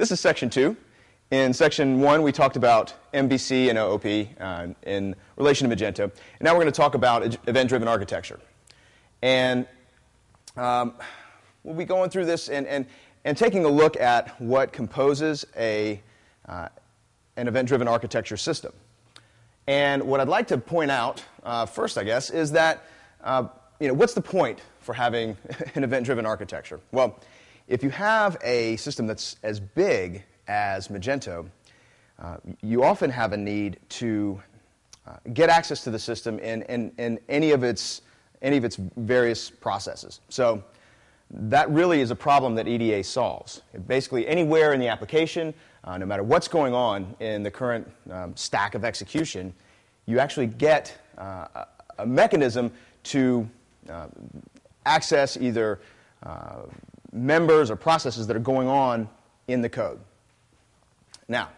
this is section two. In section one, we talked about MVC and OOP uh, in relation to Magento. And now we're going to talk about event-driven architecture. And um, we'll be going through this and, and, and taking a look at what composes a, uh, an event-driven architecture system. And what I'd like to point out uh, first, I guess, is that uh, you know, what's the point for having an event-driven architecture? Well, if you have a system that's as big as Magento, uh, you often have a need to uh, get access to the system in, in, in, any, of its, any of its various processes. So that really is a problem that EDA solves. Basically, anywhere in the application, uh, no matter what's going on in the current um, stack of execution, you actually get uh, a, a mechanism to uh, access either uh, members or processes that are going on in the code. Now,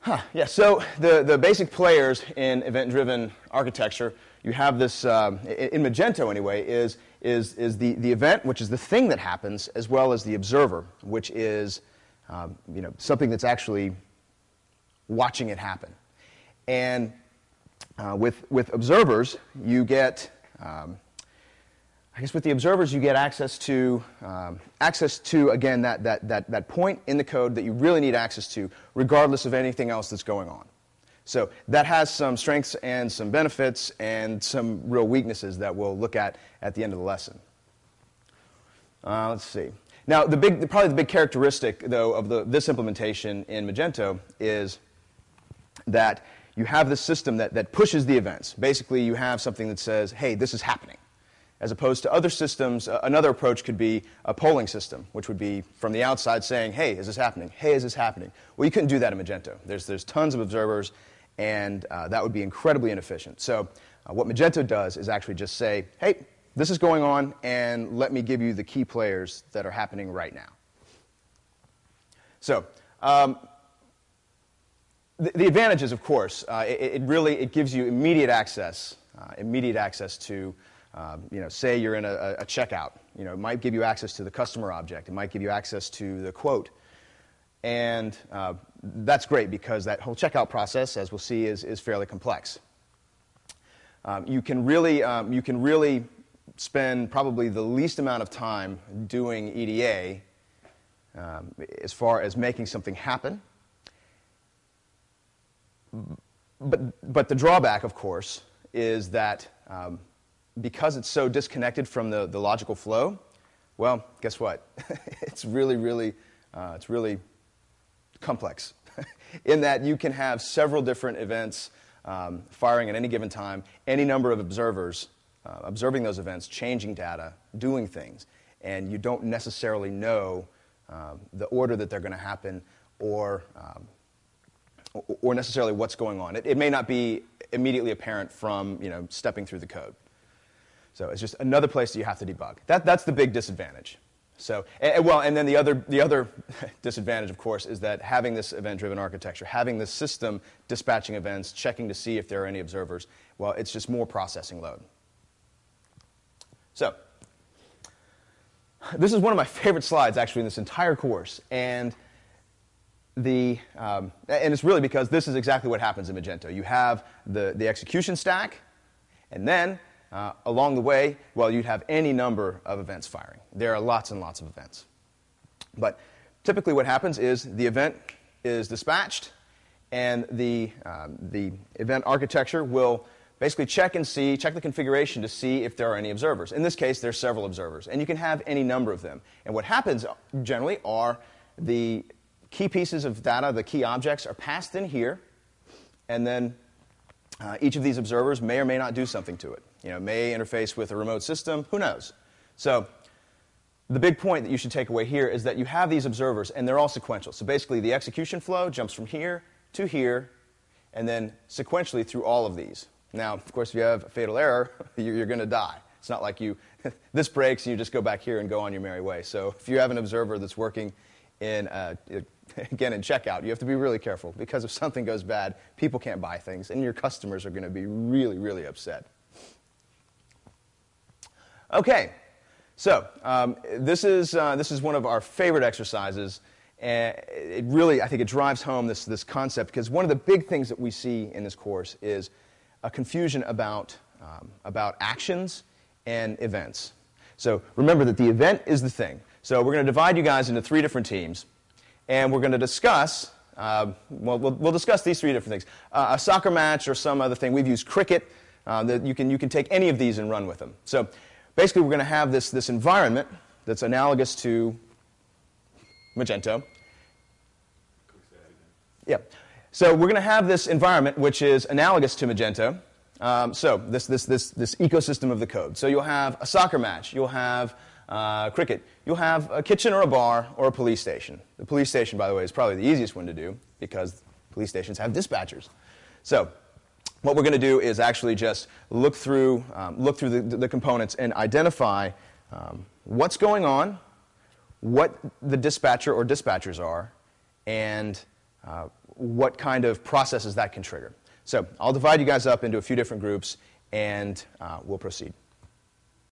huh, yeah, so the, the basic players in event-driven architecture, you have this, uh, in Magento anyway, is, is, is the, the event, which is the thing that happens, as well as the observer, which is um, you know, something that's actually watching it happen. And uh, with, with observers, you get um, I guess with the observers, you get access to, um, access to again, that, that, that, that point in the code that you really need access to, regardless of anything else that's going on. So that has some strengths and some benefits and some real weaknesses that we'll look at at the end of the lesson. Uh, let's see. Now, the big, probably the big characteristic, though, of the, this implementation in Magento is that you have this system that, that pushes the events. Basically, you have something that says, hey, this is happening as opposed to other systems, another approach could be a polling system, which would be from the outside saying, hey, is this happening? Hey, is this happening? Well, you couldn't do that in Magento. There's, there's tons of observers, and uh, that would be incredibly inefficient. So uh, what Magento does is actually just say, hey, this is going on, and let me give you the key players that are happening right now. So um, the, the, advantages, of course, uh, it, it, really it gives you immediate access, uh, immediate access to um, you know, say you're in a, a, checkout. You know, it might give you access to the customer object. It might give you access to the quote. And uh, that's great because that whole checkout process, as we'll see, is, is fairly complex. Um, you, can really, um, you can really spend probably the least amount of time doing EDA um, as far as making something happen. But, but the drawback, of course, is that um, because it's so disconnected from the, the logical flow, well, guess what? it's really, really, uh, it's really complex in that you can have several different events um, firing at any given time, any number of observers uh, observing those events, changing data, doing things, and you don't necessarily know um, the order that they're going to happen or, um, or necessarily what's going on. It, it may not be immediately apparent from you know, stepping through the code. So it's just another place that you have to debug. That, that's the big disadvantage. So, and, well, and then the other, the other disadvantage, of course, is that having this event-driven architecture, having this system dispatching events, checking to see if there are any observers, well, it's just more processing load. So, this is one of my favorite slides, actually, in this entire course. And, the, um, and it's really because this is exactly what happens in Magento. You have the, the execution stack, and then uh, along the way, well, you'd have any number of events firing. There are lots and lots of events. But typically what happens is the event is dispatched, and the, um, the event architecture will basically check and see, check the configuration to see if there are any observers. In this case, there's several observers, and you can have any number of them. And what happens generally are the key pieces of data, the key objects, are passed in here, and then uh, each of these observers may or may not do something to it you know, may interface with a remote system, who knows? So the big point that you should take away here is that you have these observers, and they're all sequential. So basically, the execution flow jumps from here to here, and then sequentially through all of these. Now, of course, if you have a fatal error, you're going to die. It's not like you, this breaks and you just go back here and go on your merry way. So if you have an observer that's working in, uh, again, in checkout, you have to be really careful because if something goes bad, people can't buy things, and your customers are going to be really, really upset. Okay, so um, this, is, uh, this is one of our favorite exercises, And it really, I think it drives home this, this concept because one of the big things that we see in this course is a confusion about, um, about actions and events. So remember that the event is the thing. So we're going to divide you guys into three different teams, and we're going to discuss, uh, well, well, we'll discuss these three different things. Uh, a soccer match or some other thing. We've used cricket. Uh, that you, can, you can take any of these and run with them. So basically, we're going to have this, this environment that's analogous to Magento. Yeah. So we're going to have this environment which is analogous to Magento. Um, so this, this, this, this ecosystem of the code. So you'll have a soccer match. You'll have uh, cricket. You'll have a kitchen or a bar or a police station. The police station, by the way, is probably the easiest one to do because police stations have dispatchers. So what we're going to do is actually just look through, um, look through the, the, components and identify um, what's going on, what the dispatcher or dispatchers are, and uh, what kind of processes that can trigger. So I'll divide you guys up into a few different groups, and uh, we'll proceed.